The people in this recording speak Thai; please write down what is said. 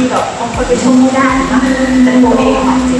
ที่แบบคนไปชมไม่ได้นะแต่ตัวเองจริง